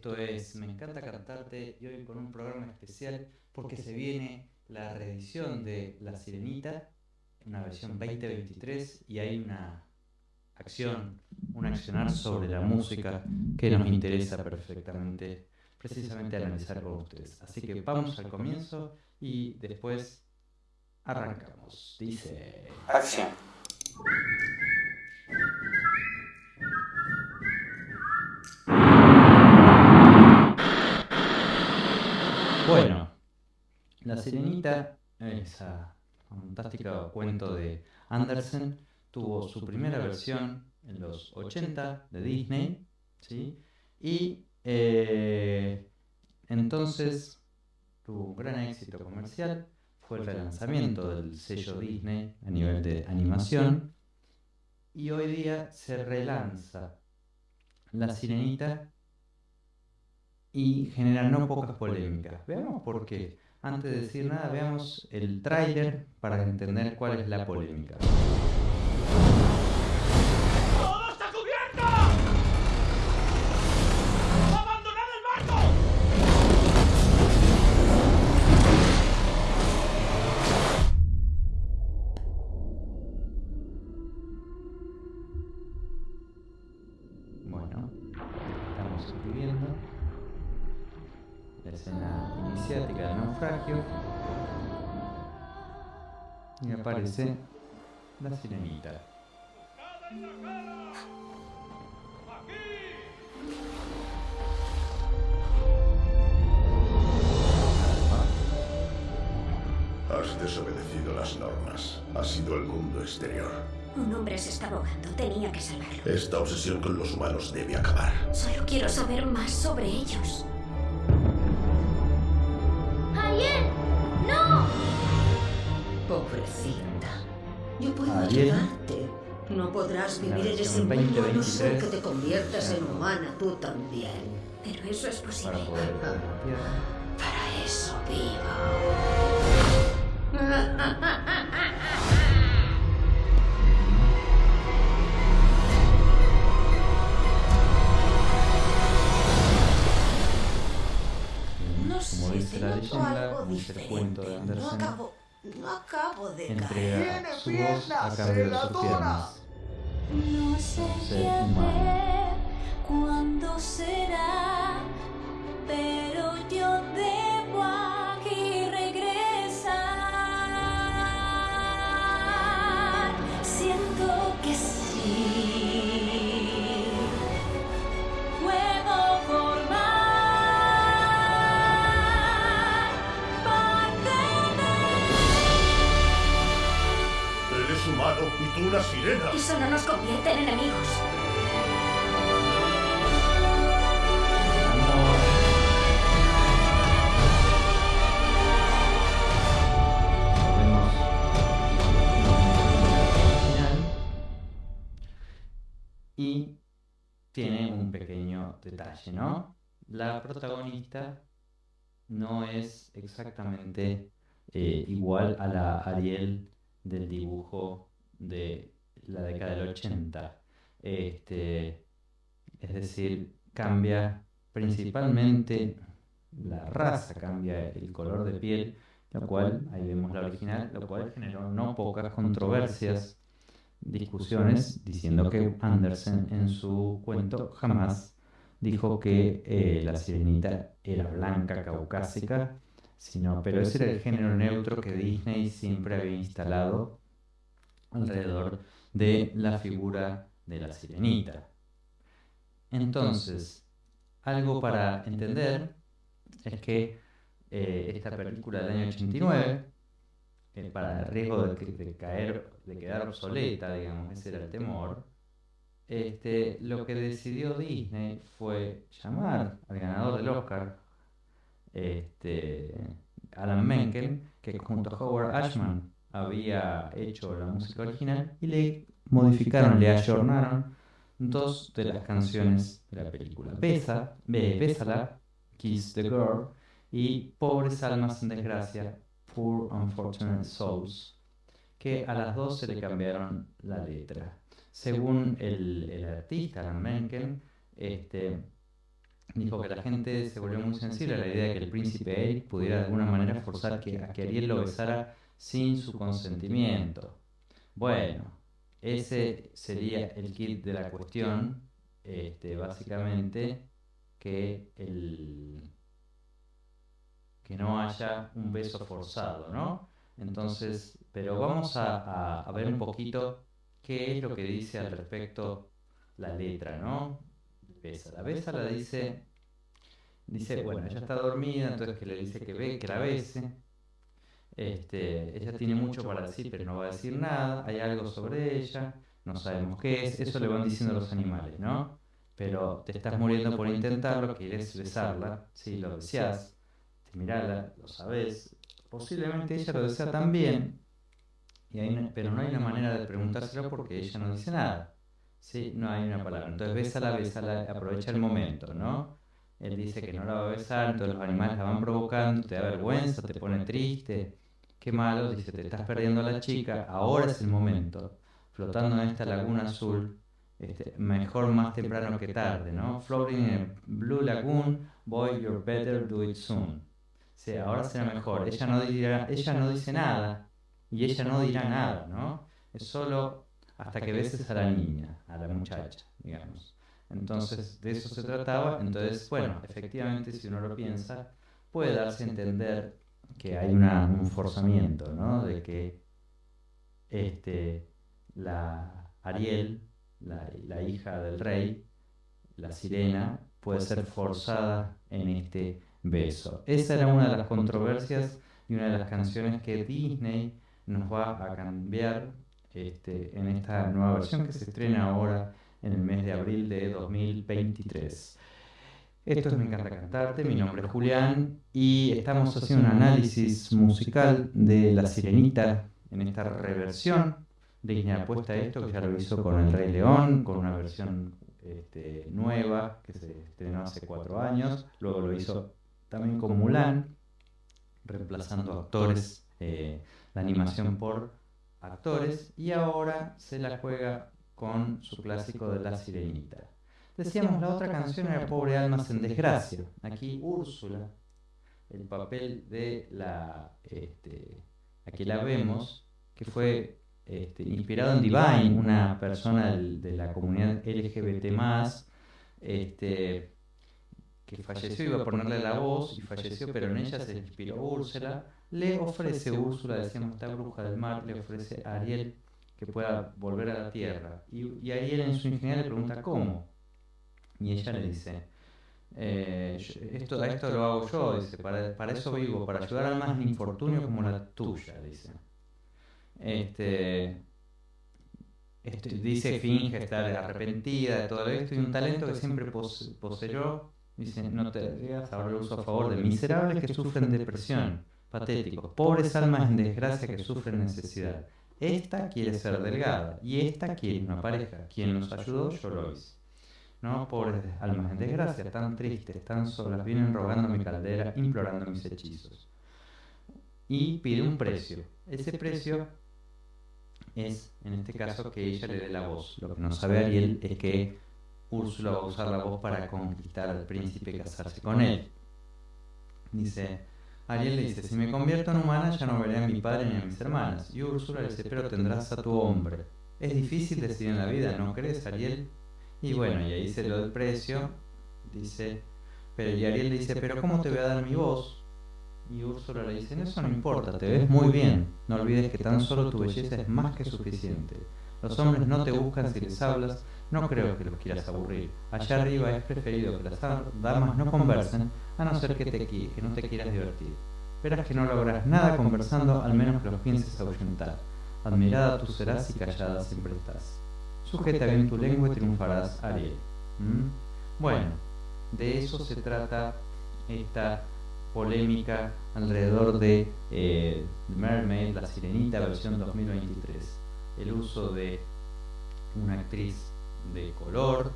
Esto es Me encanta cantarte y hoy con un programa especial porque se viene la reedición de La Sirenita, una versión 2023 y hay una acción, un accionar sobre la música que nos interesa perfectamente precisamente analizar con ustedes. Así que vamos al comienzo y después arrancamos. Dice... Acción. La Sirenita, ese fantástico cuento de Andersen, tuvo su primera versión en los 80 de Disney, ¿sí? Y eh, entonces tuvo un gran éxito comercial, fue el relanzamiento del sello Disney a nivel de animación, y hoy día se relanza La Sirenita y genera no pocas polémicas. Veamos por qué. Antes de decir nada, veamos el tráiler para entender cuál es la polémica. La escena iniciática del naufragio y aparece la sirenita. Has desobedecido las normas. Has sido el mundo exterior. Un hombre se está ahogando. Tenía que salvarlo. Esta obsesión con los humanos debe acabar. Solo quiero saber más sobre ellos. Pobrecita. Yo puedo Ariel. ayudarte. No podrás vivir en ese mundo a no ser 2023. que te conviertas en humana tú también. Pero eso es Para posible. poder. Para eso vivo. No Como sé, dice te la leyenda, algo como dice el cuento de. No no acabo de caer. de sus piernas. No sé Ser qué cuándo será, pero yo debo Eso no nos convierte en enemigos. Y tiene un pequeño detalle, ¿no? La protagonista no es exactamente eh, igual a la Ariel del dibujo de la década del 80. Este, es decir, cambia principalmente la raza, cambia el color de piel, lo cual, ahí vemos la original, lo cual generó no pocas controversias, discusiones, diciendo que Andersen en su cuento jamás dijo que eh, la sirenita era blanca, caucásica, sino, pero ese era el género neutro que Disney siempre había instalado alrededor de la figura de la sirenita. Entonces, algo para entender es que eh, esta película del año 89, eh, para el riesgo de, de caer, de quedar obsoleta, digamos, ese era el temor, este, lo que decidió Disney fue llamar al ganador del Oscar, este, Alan Menken, que junto a Howard Ashman había hecho la música original, y le modificaron, le ayornaron dos de las canciones de la película. Besa, Be- Bésala, Kiss the Girl, y Pobres Almas en Desgracia, Poor Unfortunate Souls, que a las dos se le cambiaron la letra. Según el, artista, Alan Menken, este, dijo que la gente se volvió muy sensible a la idea de que el príncipe Eric pudiera de alguna manera forzar a que Ariel lo besara sin su consentimiento. Bueno, ese sería el kit de la cuestión, este, básicamente que no haya un beso forzado, ¿no? Entonces, pero vamos a, a ver un poquito qué es lo que dice al respecto la letra, ¿no? Besa. La besa la dice, dice, bueno, ella está dormida, entonces que le dice que ve, que la bese. Este, ella tiene mucho para decir, pero no va a decir nada. Hay algo sobre ella, no sabemos qué es. Eso le van diciendo los animales, ¿no? Pero te estás muriendo por intentarlo, quieres besarla, si lo deseas, te mirala, lo sabes. Posiblemente ella lo desea también, y pero no hay una manera de preguntárselo porque ella no dice nada. Sí, no hay una palabra. Entonces bésala, bésala, aprovecha el momento, ¿no? Él dice que no la va a besar, entonces los animales la van provocando, te da vergüenza, te pone triste. Qué malo, dice, te estás perdiendo a la chica, ahora es el momento. Flotando en esta laguna azul, este, mejor más temprano que tarde, ¿no? Floating in a blue lagoon, boy, you're better do it soon. Sí, ahora será mejor. Ella no, dirá, ella no dice nada y ella no dirá nada, ¿no? Es solo hasta que beses a la niña, a la muchacha, digamos. Entonces, de eso se trataba. Entonces, bueno, efectivamente, si uno lo piensa, puede darse a entender que hay un forzamiento, ¿no? De que este, la Ariel, la, la hija del rey, la sirena, puede ser forzada en este beso. Esa era una de las controversias y una de las canciones que Disney nos va a cambiar este, en esta nueva versión que se estrena ahora en el mes de abril de 2023. Esto es Me encanta cantarte, mi nombre es Julián y estamos haciendo un análisis musical de La Sirenita en esta reversión. Disney apuesta a esto, que ya lo hizo con El Rey León, con una versión este, nueva que se estrenó hace cuatro años. Luego lo hizo también con Mulan, reemplazando actores, eh, la animación por actores. Y ahora se la juega con su clásico de La Sirenita. Decíamos, la otra canción era Pobre Almas en Desgracia. Aquí Úrsula, el papel de la... Este, aquí la vemos, que fue este, inspirado en Divine, una persona de la comunidad LGBT+, este, que falleció, iba a ponerle la voz y falleció, pero en ella se inspiró Úrsula. Le ofrece Úrsula, decíamos, esta bruja del mar, le ofrece a Ariel que pueda volver a la tierra. Y, Ariel en su ingeniería le pregunta cómo. Y ella le dice, eh, esto, esto lo hago yo, dice, para, para eso vivo, para ayudar al más infortunio como la tuya, dice. Este, este, dice, finge estar arrepentida de todo esto y un talento que siempre poseyó. Dice, no te digas, ahora lo uso a favor de miserables que sufren depresión, patéticos, pobres almas en desgracia que sufren necesidad. Esta quiere ser delgada y esta quiere una pareja. Quien nos ayudó, yo lo hice. ¿No? Pobres almas en desgracia, tan tristes, tan solas, vienen rogando mi caldera, implorando mis hechizos. Y pide un precio. Ese precio es, en este caso, que ella le dé la voz. Lo que no sabe Ariel es que Úrsula va a usar la voz para conquistar al príncipe y casarse con él. Dice, Ariel le dice, si me convierto en humana ya no veré a mi padre ni a mis hermanas. Y Úrsula le dice, pero tendrás a tu hombre. Es difícil decidir en la vida, ¿no crees, Ariel? Y bueno, y ahí se lo del precio, dice, pero y Ariel le dice, pero ¿cómo te voy a dar mi voz? Y Úrsula le dice, eso no importa, te ves muy bien. No olvides que tan solo tu belleza es más que suficiente. Los hombres no te buscan si les hablas, no creo que los quieras aburrir. Allá arriba es preferido que las damas no conversen, a no ser que, te, que no te quieras divertir. Verás que no lograrás nada conversando, al menos que los pienses ahuyentar. Admirada tú serás y callada siempre estás. Sujeta bien tu lengua y triunfarás, Ariel. ¿Mm? Bueno, de eso se trata esta polémica alrededor de eh, Mermaid, la sirenita versión 2023. El uso de una actriz de color,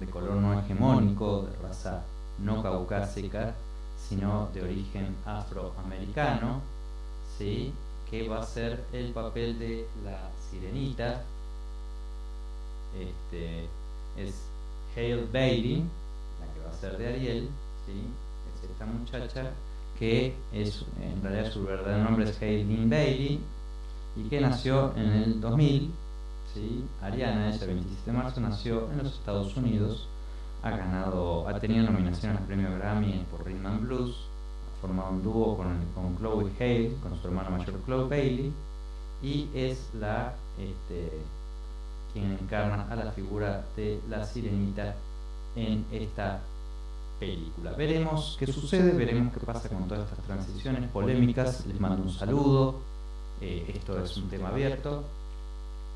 de, color no hegemónico, de raza no caucásica, sino de origen afroamericano, ¿sí? que va a ser el papel de la sirenita. Este, es Hale Bailey, la que va a ser de Ariel, ¿sí? es esta muchacha que es, en realidad su verdadero nombre es Haylin Bailey y que nació en el 2000. ¿sí? Ariana, ella 27 de marzo, nació en los Estados Unidos. Ha ganado, ha tenido nominaciones al premio Grammy por Rhythm and Blues. Ha formado un dúo con, con Chloe Hale, con su hermana mayor Chloe Bailey. Y es la este, quien encarna a la figura de la sirenita en esta película. Veremos qué sucede, veremos qué pasa con todas estas transiciones polémicas. Les mando un saludo. Eh, esto es un tema abierto.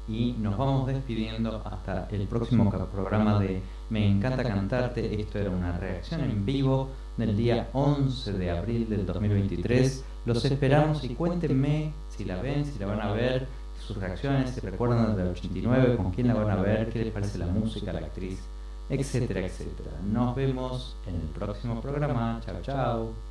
Y nos vamos despidiendo hasta el próximo programa de Me encanta cantarte. Esto era una reacción en vivo del día 11 de abril del 2023. Los esperamos y cuéntenme si la ven, si la van a ver, sus reacciones, si recuerdan del 89, con quién la van a ver, qué les parece la música, la actriz etcétera, etcétera. Nos vemos en el próximo programa. Chao, chao.